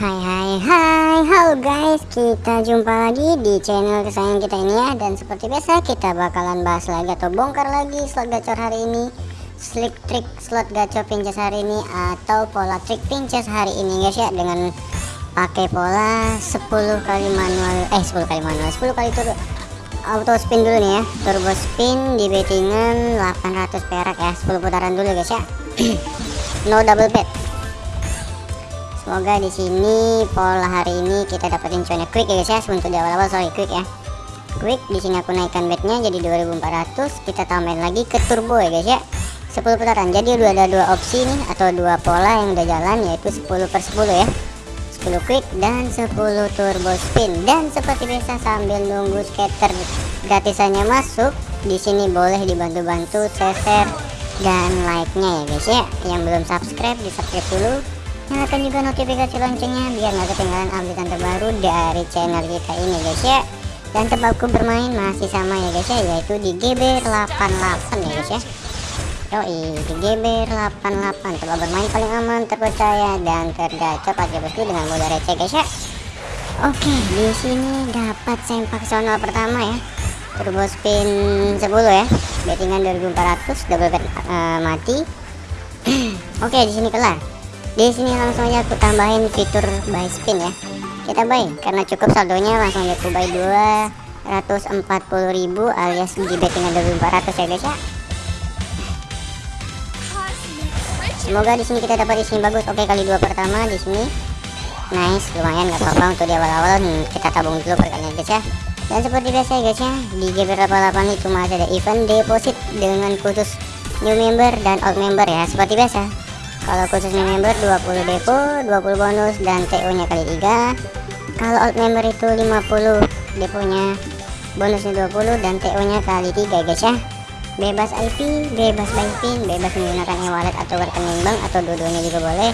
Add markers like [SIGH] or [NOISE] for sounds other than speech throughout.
Hai hai hai. Halo guys. Kita jumpa lagi di channel kesayangan kita ini ya. Dan seperti biasa kita bakalan bahas lagi Atau bongkar lagi slot gacor hari ini. Slick trick slot gacor pinches hari ini Atau pola trick pinches hari ini guys ya. Dengan pakai pola 10 kali manual Eh 10 kali manual. 10 kali turun auto spin dulu nih ya. Turbo spin di bettingan 800 perak ya. 10 putaran dulu guys ya. [CLEARS THROAT] No double bet semoga di sini pola hari ini kita dapetin cuannya quick ya guys ya. Untuk di awal-awal sorry quick ya. Quick di sini aku naikkan betnya jadi 2400 kita tambahin lagi ke turbo ya guys ya. 10 putaran. Jadi udah ada dua opsi nih atau dua pola yang udah jalan yaitu 10 per 10 ya. 10 quick dan 10 turbo spin. Dan seperti biasa sambil nunggu scatter gratisannya masuk di sini boleh dibantu-bantu share dan like-nya ya guys ya. Yang belum subscribe di subscribe dulu nyalakan juga notifikasi loncengnya biar nggak ketinggalan update terbaru dari channel kita ini guys ya dan tempatku bermain masih sama ya guys ya yaitu di GB88 ya guys ya Yoi, di GB88 coba bermain paling aman, terpercaya dan tergacor pakai bosku dengan modal receh guys ya. Oke, di sini dapat sempak sonal pertama ya. Turbo spin 10 ya. Bettingan 2400 double bet uh, mati. [CLEARS THROAT] Oke, di sini kelar. Di sini langsung aja aku tambahin fitur buy spin ya. Kita buy karena cukup saldonya langsung aja aku buy 240.000 alias di bettingan 2400 ya guys ya. Semoga di sini kita dapat isinya bagus. Oke, kali dua pertama di sini. Nice, lumayan nggak apa-apa untuk di awal-awal kita tabung dulu perkalian guys ya. Dan seperti biasa ya guys ya, di GB88 itu masih ada event deposit dengan khusus new member dan old member ya, seperti biasa. Kalau khusus new member 20 depo, 20 bonus dan TO-nya kali 3. Kalau old member itu 50 deponya, bonusnya 20 dan TO-nya kali 3 guys ya bebas IP, bebas buy pin, bebas menggunakan e-wallet atau rekening bank atau dua-duanya juga boleh.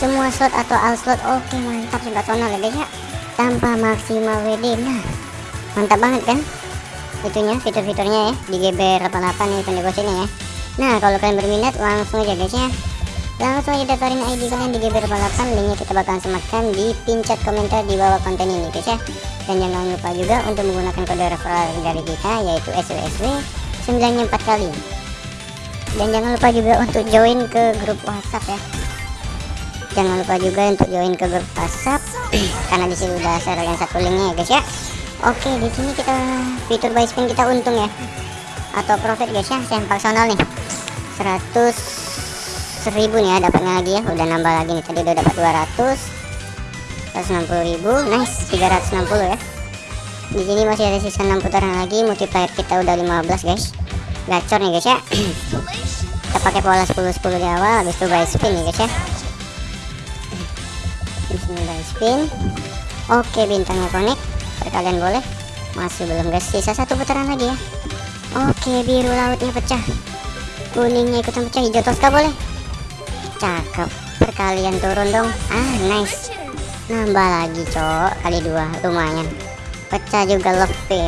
Semua slot atau all slot oke mantap sensasional ya guys ya. Tanpa maksimal WD. Nah, mantap banget kan? Itunya fitur-fiturnya ya di GB88 nih pendepositnya ya. Nah, kalau kalian berminat langsung aja guys ya. Langsung aja daftarin ID kalian di GB88 linknya kita bakalan sematkan di pin chat komentar di bawah konten ini guys ya. Dan jangan lupa juga untuk menggunakan kode referral dari kita yaitu SWSW 94 kali. Dan jangan lupa juga untuk join ke grup WhatsApp ya. Jangan lupa juga untuk join ke grup WhatsApp [CLEARS THROAT] karena di sini udah share yang satu linknya ya guys ya. Oke di sini kita fitur buy spin kita untung ya. Atau profit guys ya. Saya personal nih. 100 ribu nih ya dapatnya lagi ya. Udah nambah lagi nih. Tadi udah dapat 200 160 ribu. Nice 360 ya. Di sini masih ada sisa 6 putaran lagi. Multiplier kita udah 15 guys. Gacor nih guys ya. [CLEARS THROAT] Kita pakai pola 10 10 di awal habis itu buy spin nih guys ya. Di sini buy spin. Oke bintangnya connect kalian boleh. Masih belum guys sisa satu putaran lagi ya. Oke biru lautnya pecah. Kuningnya ikutan pecah. Hijau toska boleh cakep. Perkalian turun dong. Ah nice. Nambah lagi cok. Kali dua. Lumayan. Pecah juga love P.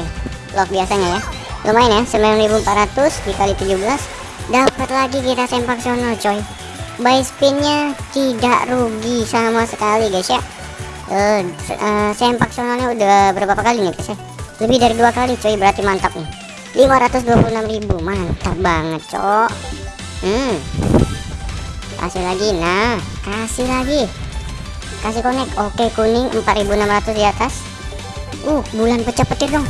Love biasanya ya. Lumayan ya. 9400 dikali 17 dapat lagi kita sempak sono coy. Buy spinnya tidak rugi sama sekali guys ya. Uh, uh, sempak sonolnya udah berapa kali nih guys ya? Lebih dari dua kali coy. Berarti mantap nih. 526.000 mantap banget cok. Hmm kasih lagi nah. Kasih lagi. Kasih connect oke kuning 4600 di atas. Uh bulan pecah petir dong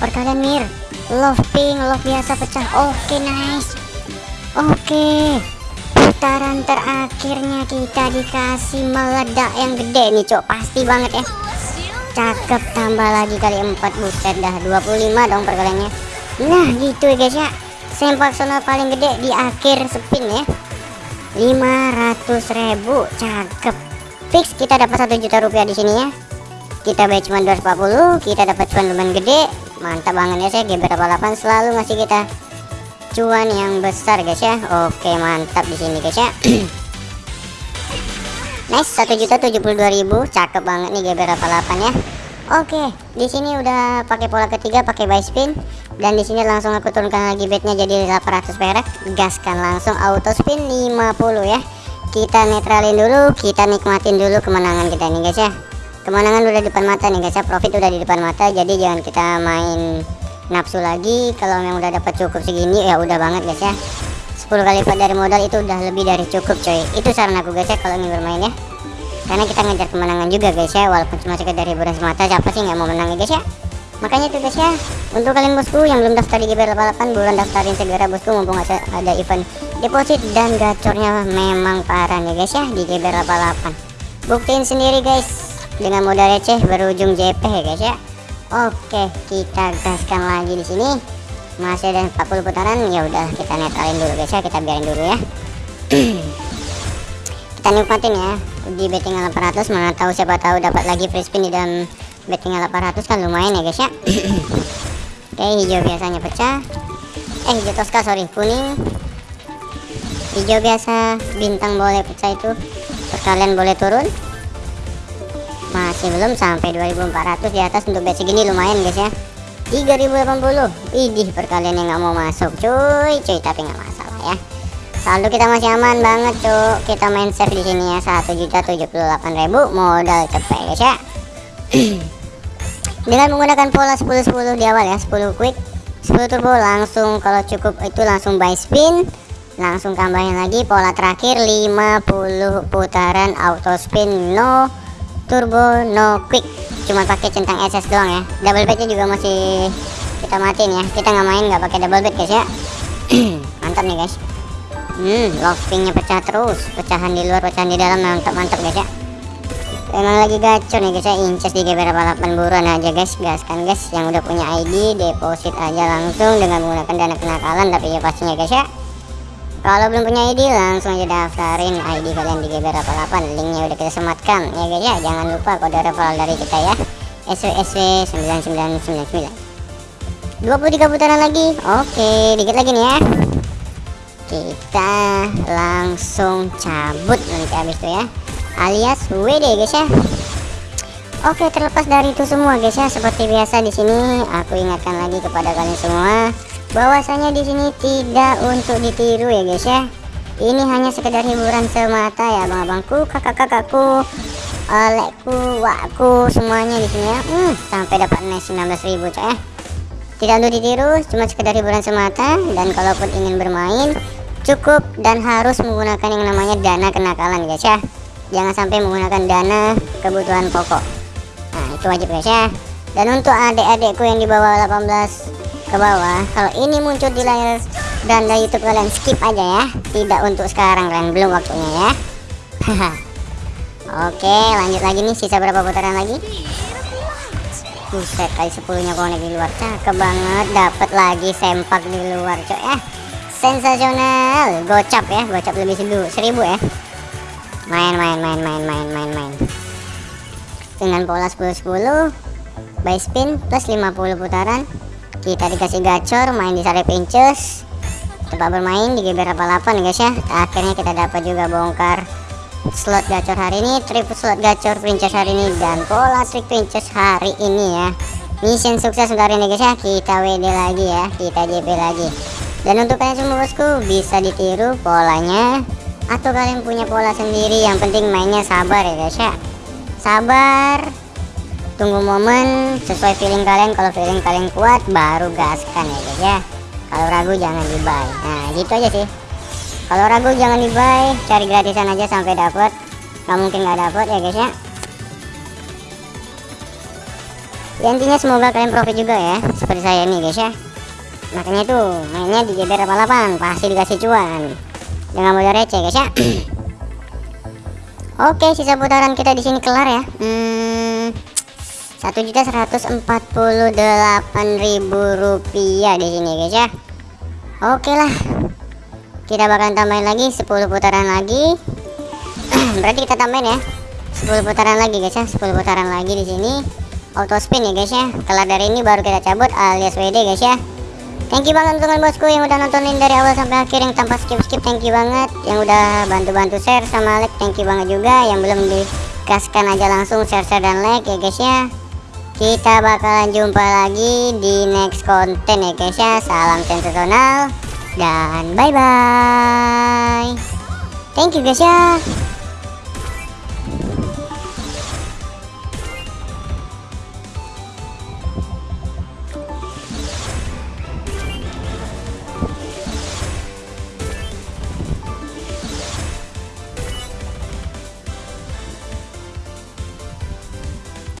perkalian mir. Love pink love biasa pecah. Oke nice. Oke. Putaran terakhirnya kita dikasih meledak yang gede nih cok. Pasti banget ya. Cakep tambah lagi kali 4 buset dah 25 dong perkaliannya. Nah gitu ya guys ya. Sempak sonal paling gede di akhir spin ya 500.000 cakep. Fix kita dapat satu juta rupiah di sini ya. Kita bayar cuma 240 kita dapat cuan lumayan gede. Mantap banget ya saya GB88 selalu ngasih kita cuan yang besar guys ya. Oke mantap di sini guys ya. [CLEARS THROAT] Nice 1.072.000 cakep banget nih GB88 ya oke di sini udah pakai pola ketiga pakai buy spin dan di sini langsung aku turunkan lagi bednya jadi 800 perak. Gaskan langsung auto spin 50 ya. Kita netralin dulu kita nikmatin dulu kemenangan kita nih guys ya. Kemenangan udah di depan mata nih guys ya. Profit udah di depan mata jadi jangan kita main nafsu lagi. Kalau memang udah dapat cukup segini ya udah banget guys ya. 10 kali lipat dari modal itu udah lebih dari cukup coy. Itu saran aku guys ya kalau ingin bermain ya karena kita ngejar kemenangan juga guys ya. Walaupun cuma sekedar hiburan semata siapa sih nggak mau menang ya guys ya? Makanya tuh guys ya. Untuk kalian bosku yang belum daftar di GBR 88 bulan daftarin segera bosku mumpung ada event deposit dan gacornya memang parah nih guys ya di GBR 88 buktiin sendiri guys dengan modal receh berujung JP ya guys ya. Oke kita gaskan lagi di sini. Masih ada 40 putaran ya udah kita netralin dulu guys ya. Kita biarin dulu ya [CLEARS THROAT] kita nikmatin ya. Di betting 800 mana tahu siapa tahu dapat lagi free spin di dalam betting 800 kan lumayan ya guys ya. [COUGHS] Oke hijau biasanya pecah. Eh hijau toska sorry kuning. Hijau biasa bintang boleh pecah itu. Perkalian boleh turun. Masih belum sampai 2400 di atas untuk bet segini lumayan guys ya. 3080 idih perkalian yang nggak mau masuk cuy. Cuy tapi nggak masalah ya saldo kita masih aman banget cuy kita main save di sini ya 1.078.000 modal cepet guys ya. [CLEARS THROAT] Dengan menggunakan pola 10-10 di awal ya 10 quick 10 turbo langsung kalau cukup itu langsung buy spin langsung tambahin lagi pola terakhir 50 putaran auto spin no turbo no quick. Cuma pakai centang SS doang ya. Double bednya juga masih kita matiin ya. Kita nggak main nggak pakai double bed guys ya. [CLEARS THROAT] Mantap nih guys hmm pecah terus. Pecahan di luar pecahan di dalam mantap mantap guys ya. Emang lagi gacor nih guys ya. Inces di GBR 88 buruan aja guys. Gaskan guys. Yang udah punya ID deposit aja langsung dengan menggunakan dana kenakalan tapi ya pastinya guys ya. Kalau belum punya ID langsung aja daftarin ID kalian di GBR 88 linknya udah kita sematkan ya guys ya. Jangan lupa kode referral dari kita ya. SWSW 9999 23 putaran lagi. Oke dikit lagi nih ya kita langsung cabut nanti habis itu ya. Alias WD guys ya. Oke terlepas dari itu semua guys ya. Seperti biasa di sini aku ingatkan lagi kepada kalian semua bahwasanya di sini tidak untuk ditiru ya guys ya. Ini hanya sekedar hiburan semata ya abang-abangku kakak-kakakku olehku wakku semuanya di sini ya. Hmm, sampai dapat nice 19.000 coy ya tidak untuk ditiru cuma sekedar hiburan semata. Dan kalaupun ingin bermain cukup dan harus menggunakan yang namanya dana kenakalan guys ya. Jangan sampai menggunakan dana kebutuhan pokok. Nah itu wajib guys ya. Dan untuk adik-adikku yang di bawah 18 ke bawah kalau ini muncul di layar beranda YouTube kalian skip aja ya. Tidak untuk sekarang kalian. Belum waktunya ya. [LAUGHS] Oke lanjut lagi nih sisa berapa putaran lagi buset kali 10 nya konek di luar. Cakep banget dapat lagi sempak di luar cok ya sensasional. Gocap ya gocap lebih seribu ya. Main main main main main main main. Dengan pola 10-10 by spin plus 50 putaran. Kita dikasih gacor main di sari pinches. Tempat bermain di GBR 88 guys ya. Akhirnya kita dapat juga bongkar slot gacor hari ini trip slot gacor princess hari ini dan pola trik princess hari ini ya. Mission sukses untuk hari ini guys ya. Kita WD lagi ya kita JP lagi. Dan untuk kalian semua bosku bisa ditiru polanya atau kalian punya pola sendiri. Yang penting mainnya sabar ya guys ya. Sabar tunggu momen sesuai feeling kalian. Kalau feeling kalian kuat baru gaskan ya guys ya. Kalau ragu jangan di buy nah gitu aja sih kalau ragu jangan di buy cari gratisan aja sampai dapet. Nggak mungkin nggak dapet ya guys ya. Ya intinya semoga kalian profit juga ya. Seperti saya nih guys ya. Makanya tuh mainnya di GBR 88 pasti dikasih cuan. Jangan modal receh guys ya. [CLEARS THROAT] Oke sisa putaran kita di sini kelar ya. Hmm, satu juta seratus empat puluh delapan ribu rupiah di sini guys ya. Oke lah kita bakalan tambahin lagi 10 putaran lagi. [CLEARS THROAT] Berarti kita tambahin ya. 10 putaran lagi guys ya. 10 putaran lagi di sini. Auto spin ya guys ya. Kelar dari ini baru kita cabut alias WD guys ya. Thank you banget teman bosku yang udah nontonin dari awal sampai akhir yang tanpa skip-skip thank you banget. Yang udah bantu-bantu share sama like thank you banget juga. Yang belum dikasihkan aja langsung share-share dan like ya guys ya. Kita bakalan jumpa lagi di next konten ya guys ya. Salam sensasional dan bye bye thank you guys ya